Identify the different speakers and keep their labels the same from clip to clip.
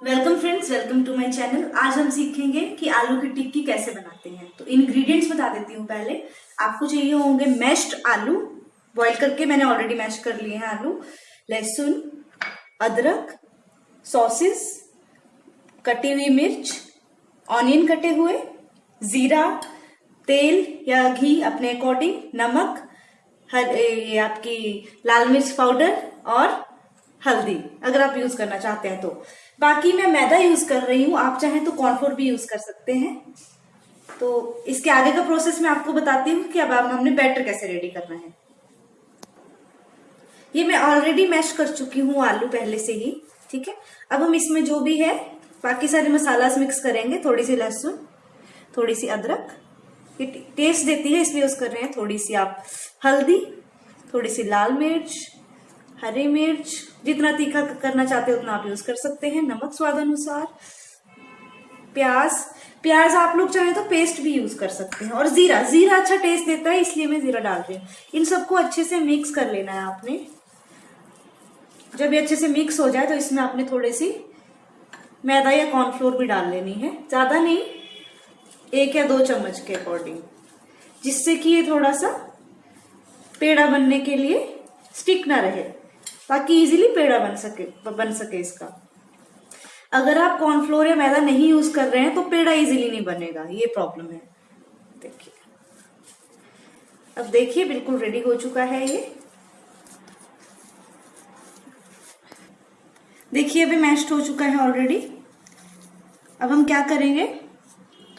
Speaker 1: Welcome friends welcome to my channel आज हम सीखेंगे कि आलू की टिक्की कैसे बनाते हैं। तो इंग्रेडिएंट्स बता देती हूँ पहले। आपको चाहिए होंगे मैश्ड आलू। बॉईल करके मैंने ऑलरेडी मैश कर लिए हैं आलू। लहसुन, अदरक सॉसेस कटी हुई मिर्च ऑनियन कटे हुए, जीरा, तेल या घी अपने अकॉर्डिंग नमक, हर ये आपकी लाल मिर्च पाउडर और हल्दी, अगर आप यूज़ करना चाहते हैं तो। बाकी मैं मैदा यूज़ कर रही हूँ, आप चाहें तो कॉर्नफ्लोर भी यूज़ कर सकते हैं। तो इसके आगे का प्रोसेस मैं आपको बताती हूँ कि अब हमने बैटर कैसे रेडी करना है। ये मैं ऑलरेडी मैश कर चुकी हूँ आलू पहले से ही, ठीक है? अब हम इसमें जो भी है, बाकी सारे मसाला मिक्स करेंगे थोड़ी सी लहसुन थोड़ी सी अदरक। ये टेस्ट देती है, इसलिए यूज़ कर रहे हैं। थोड़ी सी आप हल्दी थोड़ी सी लाल मिर्च हरी मिर्च, जितना तीखा करना चाहते हो उतना आप यूज़ कर सकते हैं, नमक स्वाद अनुसार। प्याज प्याज आप लोग चाहें तो पेस्ट भी यूज़ कर सकते हैं। और जीरा जीरा अच्छा टेस्ट देता है, इसलिए मैं जीरा डाल रही हूँ। इन सबको अच्छे से मिक्स कर लेना है आपने। जब ये अच्छे से मिक्स हो जाए तो इसमें आपने थोड़ी सी मैदा या कॉर्नफ्लोर भी डाल लेनी है। ज़्यादा नहीं, एक या दो चम्मच के अकॉर्डिंग जिससे कि ये थोड़ा सा पेड़ा बनने के लिए स्टिक ना रहे। ताकि इजीली पेड़ा बन सके बन सके इसका। अगर आप कॉर्नफ्लोर या मैदा नहीं यूज़ कर रहे हैं तो पेड़ा इजीली नहीं बनेगा, ये प्रॉब्लम है। देखिए। अब देखिए, बिल्कुल रेडी हो चुका है ये। देखिए, अभी मैश्ड हो चुका है ऑलरेडी अब हम क्या करेंगे?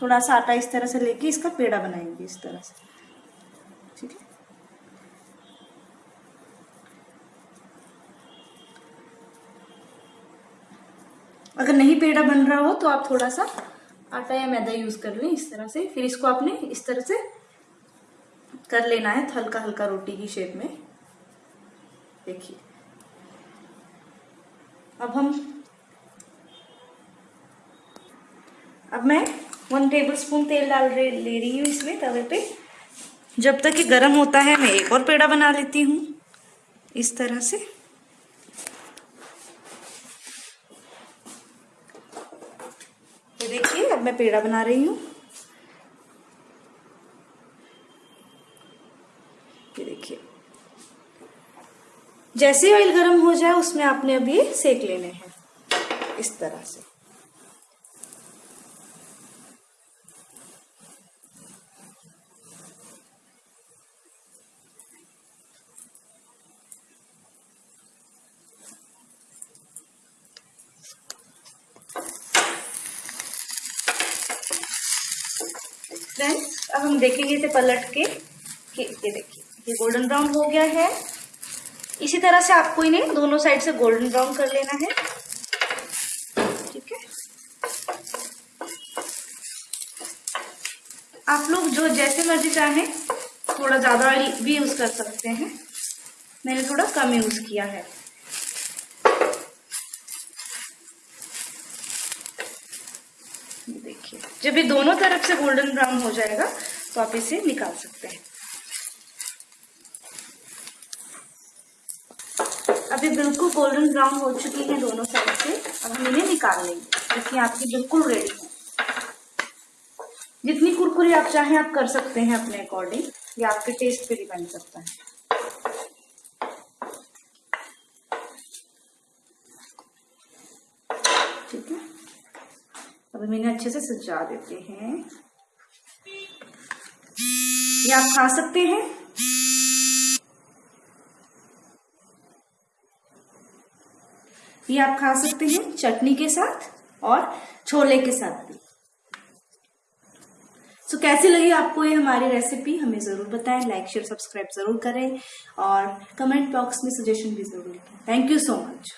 Speaker 1: थोड़ा सा आटा इस तरह से लेके इसका पेड़ा बनाएँगे, इस तरह से। ठीक है? अगर नहीं पेड़ा बन रहा हो तो आप थोड़ा सा आटा या मैदा यूज़ कर लें इस तरह से। फिर इसको आपने इस तरह से कर लेना है हल्का हल्का रोटी की शेप में। देखिए। अब हम अब मैं वन टेबल स्पून तेल डाल रही, ले रही हूँ इसमें तवे पे। जब तक ये गर्म होता है, मैं एक और पेड़ा बना लेती हूँ इस तरह से। देखिए, अब मैं पेड़ा बना रही हूँ। ये देखिए। जैसे ऑयल गर्म हो जाए, उसमें आपने अभी सेक लेने हैं। इस तरह से। फ्रेंड्स, अब हम देखेंगे इसे पलट के कि ये देखिए, ये गोल्डन ब्राउन हो गया है। इसी तरह से आपको इन्हें दोनों साइड से गोल्डन ब्राउन कर लेना है। ठीक है? आप लोग जो जैसे मर्ज़ी चाहें, थोड़ा ज़्यादा भी यूज़ कर सकते हैं। मैंने थोड़ा कम यूज़ किया है देखिए जब ये दोनों तरफ़ से गोल्डन ब्राउन हो जाएगा तो आप इसे निकाल सकते हैं। अभी बिल्कुल गोल्डन ब्राउन हो चुकी है दोनों साइड से। अब हम इन्हें निकाल लेंगे देखिए आपकी बिल्कुल रेडी है। जितनी कुरकुरी आप चाहें आप कर सकते हैं अपने अकॉर्डिंग ये आपके टेस्ट पे डिपेंड करता है। ठीक है? अब हम इन्हें अच्छे से सजा देते हैं। ये आप खा सकते हैं। ये आप खा सकते हैं चटनी के साथ और छोले के साथ भी। सो so, कैसी लगी आपको ये हमारी रेसिपी हमें ज़रूर बताएँ। लाइक शेयर सब्सक्राइब ज़रूर करें और कमेंट बॉक्स में सजेशन भी ज़रूर लिखें। Thank you so much